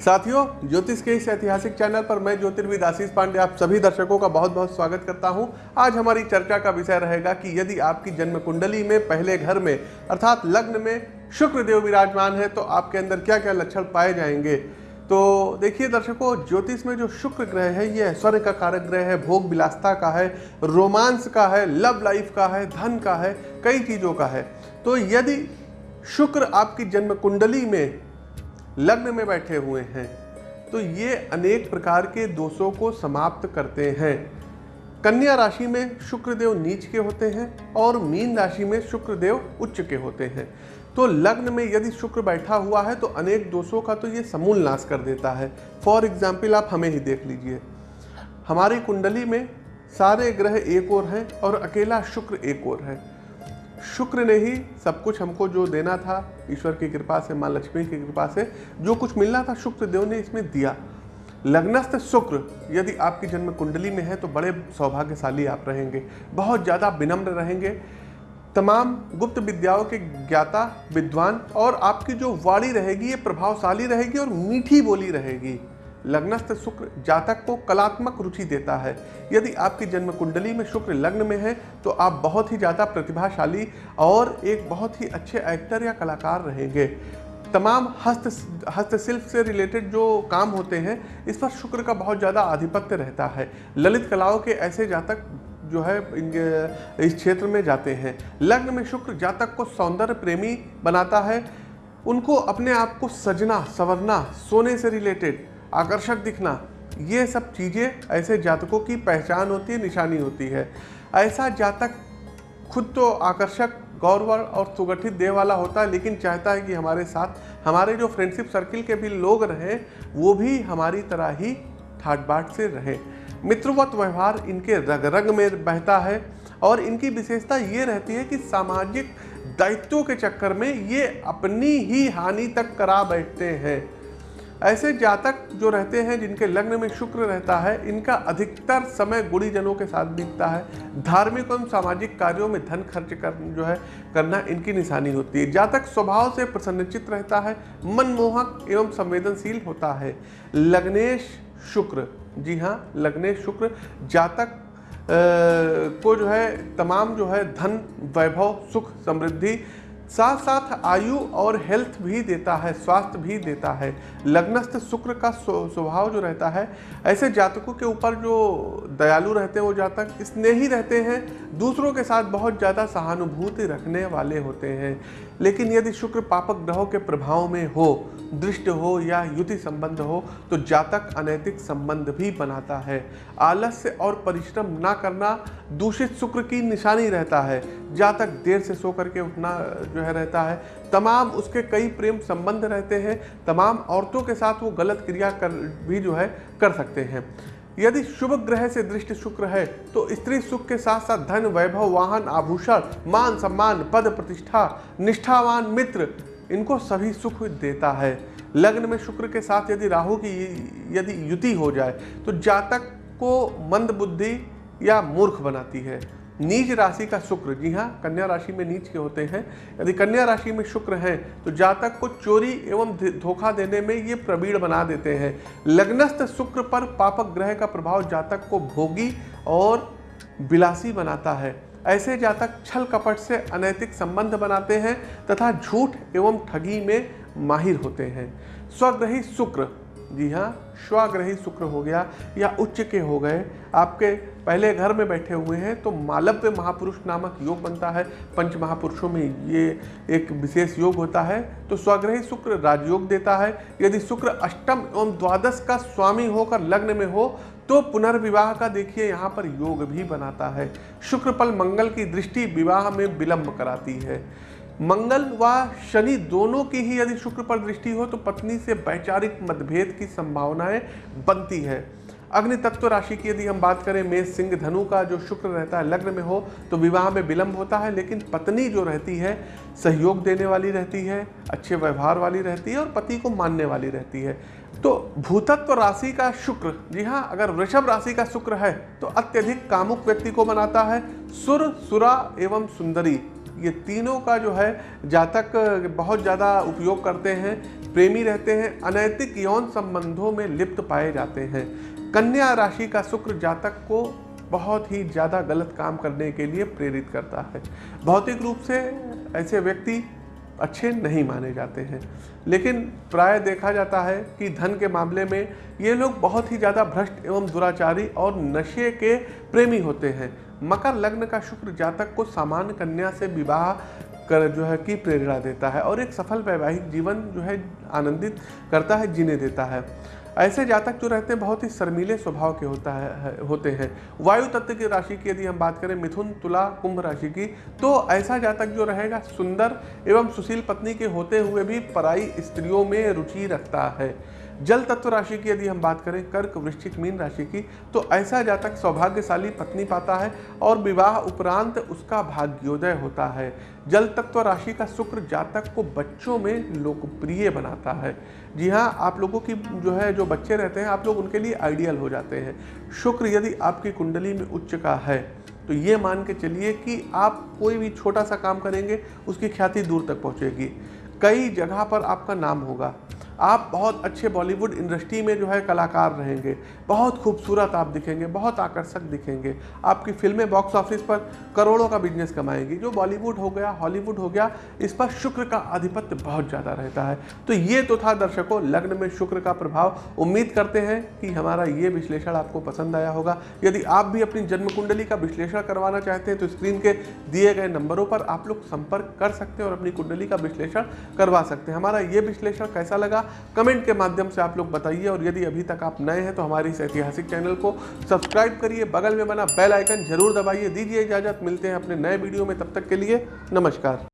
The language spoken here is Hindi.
साथियों, ज्योतिष के इस ऐतिहासिक चैनल पर मैं ज्योतिर्विद आशीष पांडे, आप सभी दर्शकों का बहुत बहुत स्वागत करता हूँ। आज हमारी चर्चा का विषय रहेगा कि यदि आपकी जन्म कुंडली में, पहले घर में, अर्थात लग्न में शुक्र देव विराजमान है तो आपके अंदर क्या क्या लक्षण पाए जाएँगे? तो देखिए दर्शकों, ज्योतिष में जो शुक्र ग्रह है, ये ऐश्वर्य का कारक ग्रह है, भोग विलासता का है, रोमांस का है, लव लाइफ का है, धन का है, कई चीज़ों का है। तो यदि शुक्र आपकी जन्म कुंडली में लग्न में बैठे हुए हैं। तो ये अनेक प्रकार के दोषों को समाप्त करते हैं। कन्या राशि में शुक्रदेव नीच के होते हैं और मीन राशि में शुक्रदेव उच्च के होते हैं। तो लग्न में यदि शुक्र बैठा हुआ है तो अनेक दोषों का तो ये समूल नाश कर देता है। फॉर एग्ज़ाम्पल आप हमें ही देख लीजिए। हमारी कुंडली में सारे ग्रह एक और हैं और अकेला शुक्र एक और है। शुक्र ने ही सब कुछ हमको जो देना था, ईश्वर की कृपा से, माँ लक्ष्मी की कृपा से, जो कुछ मिलना था शुक्र देव ने इसमें दिया। लग्नस्थ शुक्र, यदि आपकी जन्म कुंडली में है तो बड़े सौभाग्यशाली आप रहेंगे। बहुत ज़्यादा विनम्र रहेंगे। तमाम गुप्त विद्याओं के ज्ञाता, विद्वान और आपकी जो वाणी रहेगी, ये प्रभावशाली रहेगी और मीठी बोली रहेगी। लग्नस्थ शुक्र जातक को कलात्मक रुचि देता है। यदि आपकी जन्म कुंडली में शुक्र लग्न में है तो आप बहुत ही ज़्यादा प्रतिभाशाली और एक बहुत ही अच्छे एक्टर या कलाकार रहेंगे। तमाम हस्त, हस्तशिल्प से रिलेटेड जो काम होते हैं, इस पर शुक्र का बहुत ज़्यादा आधिपत्य रहता है। ललित कलाओं के ऐसे जातक जो है इस क्षेत्र में जाते हैं। लग्न में शुक्र जातक को सौंदर्य प्रेमी बनाता है। उनको अपने आप को सजना, संवरना, सोने से रिलेटेड आकर्षक दिखना। ये सब चीज़ें ऐसे जातकों की पहचान होती है, निशानी होती है। ऐसा जातक खुद तो आकर्षक, गौरवर और सुगठित देह वाला होता है, लेकिन चाहता है कि हमारे साथ, हमारे जो फ्रेंडशिप सर्किल के भी लोग रहें, वो भी हमारी तरह ही ठाट बाट से रहें। मित्रवत व्यवहार इनके रग रग में बहता है और इनकी विशेषता ये रहती है कि सामाजिक दायित्वों के चक्कर में ये अपनी ही हानि तक करा बैठते हैं। ऐसे जातक जो रहते हैं, जिनके लग्न में शुक्र रहता है, इनका अधिकतर समय गुड़ीजनों के साथ बीतता है। धार्मिक एवं सामाजिक कार्यों में धन खर्च कर, जो है, करना इनकी निशानी होती है। जातक स्वभाव से प्रसन्नचित रहता है, मनमोहक एवं संवेदनशील होता है। लग्नेश शुक्र, जी हाँ लग्नेश शुक्र, जातक को जो है, तमाम जो है, धन, वैभव, सुख, समृद्धि साथ साथ आयु और हेल्थ भी देता है, स्वास्थ्य भी देता है। लग्नस्थ शुक्र का स्वभाव जो रहता है, ऐसे जातकों के ऊपर जो दयालु रहते हैं, वो जातक स्नेही रहते हैं, दूसरों के साथ बहुत ज़्यादा सहानुभूति रखने वाले होते हैं। लेकिन यदि शुक्र पापक ग्रहों के प्रभाव में हो, दृष्ट हो या युति संबंध हो तो जातक अनैतिक संबंध भी बनाता है। आलस्य और परिश्रम ना करना दूषित शुक्र की निशानी रहता है। जातक देर से सो करके उठना जो है रहता है। तमाम उसके कई प्रेम संबंध रहते हैं। तमाम औरतों के साथ वो गलत क्रिया कर, भी जो है, कर सकते हैं। यदि शुभ ग्रह से दृष्टि शुक्र है तो स्त्री सुख के साथ साथ धन, वैभव, वाहन, आभूषण, मान सम्मान, पद प्रतिष्ठा, निष्ठावान मित्र, इनको सभी सुख देता है। लग्न में शुक्र के साथ यदि राहु की, यदि युति हो जाए तो जातक को मंद बुद्धि या मूर्ख बनाती है। नीच राशि का शुक्र। जी हाँ कन्या राशि में नीच के होते हैं। यदि कन्या राशि में शुक्र हैं तो जातक को चोरी एवं धोखा देने में ये प्रवीण बना देते हैं। लग्नस्थ शुक्र पर पापक ग्रह का प्रभाव जातक को भोगी और बिलासी बनाता है। ऐसे जातक छल कपट से अनैतिक संबंध बनाते हैं तथा झूठ एवं ठगी में माहिर होते हैं। स्वग्रही शुक्र। जी हाँ स्वग्रही शुक्र हो गया या उच्च के हो गए। आपके पहले घर में बैठे हुए हैं तो मालव्य महापुरुष नामक योग बनता है। पंच महापुरुषों में ये एक विशेष योग होता है। तो स्वग्रही शुक्र राजयोग देता है। यदि शुक्र अष्टम एवं द्वादश का स्वामी होकर लग्न में हो तो पुनर्विवाह का देखिए, यहाँ पर योग भी बनाता है। शुक्र पल मंगल की दृष्टि विवाह में विलंब कराती है। मंगल व शनि दोनों की ही यदि शुक्र पर दृष्टि हो तो पत्नी से वैचारिक मतभेद की संभावनाएँ बनती है। अग्नि तत्व राशि की यदि हम बात करें, मेष, सिंह, धनु का जो शुक्र रहता है, लग्न में हो तो विवाह में विलंब होता है, लेकिन पत्नी जो रहती है, सहयोग देने वाली रहती है, अच्छे व्यवहार वाली रहती है और पति को मानने वाली रहती है। तो भूतत्व राशि का शुक्र, जी हाँ अगर वृषभ राशि का शुक्र है तो अत्यधिक कामुक व्यक्ति को बनाता है, सुर, सुरा एवं सुंदरी। ये तीनों का जो है जातक बहुत ज़्यादा उपयोग करते हैं, प्रेमी रहते हैं, अनैतिक यौन संबंधों में लिप्त पाए जाते हैं। कन्या राशि का शुक्र जातक को बहुत ही ज़्यादा गलत काम करने के लिए प्रेरित करता है। भौतिक रूप से ऐसे व्यक्ति अच्छे नहीं माने जाते हैं। लेकिन प्राय देखा जाता है कि धन के मामले में ये लोग बहुत ही ज़्यादा भ्रष्ट एवं दुराचारी और नशे के प्रेमी होते हैं। मकर लग्न का शुक्र जातक को सामान्य कन्या से विवाह कर जो है कि प्रेरणा देता है और एक सफल वैवाहिक जीवन जो है आनंदित करता है, जीने देता है। ऐसे जातक जो रहते हैं, बहुत ही शर्मीले स्वभाव के होता है होते हैं। वायु तत्व की राशि की यदि हम बात करें, मिथुन, तुला, कुंभ राशि की तो ऐसा जातक जो रहेगा, सुंदर एवं सुशील पत्नी के होते हुए भी पराई स्त्रियों में रुचि रखता है। जल तत्व राशि की यदि हम बात करें, कर्क, वृश्चिक, मीन राशि की तो ऐसा जातक सौभाग्यशाली पत्नी पाता है और विवाह उपरांत उसका भाग्योदय होता है। जल तत्व राशि का शुक्र जातक को बच्चों में लोकप्रिय बनाता है। जी हाँ आप लोगों की जो है, जो बच्चे रहते हैं, आप लोग उनके लिए आइडियल हो जाते हैं। शुक्र यदि आपकी कुंडली में उच्च का है तो ये मान के चलिए कि आप कोई भी छोटा सा काम करेंगे, उसकी ख्याति दूर तक पहुँचेगी। कई जगह पर आपका नाम होगा। आप बहुत अच्छे बॉलीवुड इंडस्ट्री में जो है कलाकार रहेंगे, बहुत खूबसूरत आप दिखेंगे, बहुत आकर्षक दिखेंगे। आपकी फ़िल्में बॉक्स ऑफ़िस पर करोड़ों का बिज़नेस कमाएँगी। जो बॉलीवुड हो गया हॉलीवुड हो गया, इस पर शुक्र का आधिपत्य बहुत ज़्यादा रहता है। तो ये तो था दर्शकों, लग्न में शुक्र का प्रभाव। उम्मीद करते हैं कि हमारा ये विश्लेषण आपको पसंद आया होगा। यदि आप भी अपनी जन्म कुंडली का विश्लेषण करवाना चाहते हैं तो स्क्रीन के दिए गए नंबरों पर आप लोग संपर्क कर सकते हैं और अपनी कुंडली का विश्लेषण करवा सकते हैं। हमारा ये विश्लेषण कैसा लगा? कमेंट के माध्यम से आप लोग बताइए और यदि अभी तक आप नए हैं तो हमारे इस ऐतिहासिक चैनल को सब्सक्राइब करिए, बगल में बना बेल आइकन ज़रूर दबाइए। दीजिए इजाज़त, मिलते हैं अपने नए वीडियो में। तब तक के लिए नमस्कार।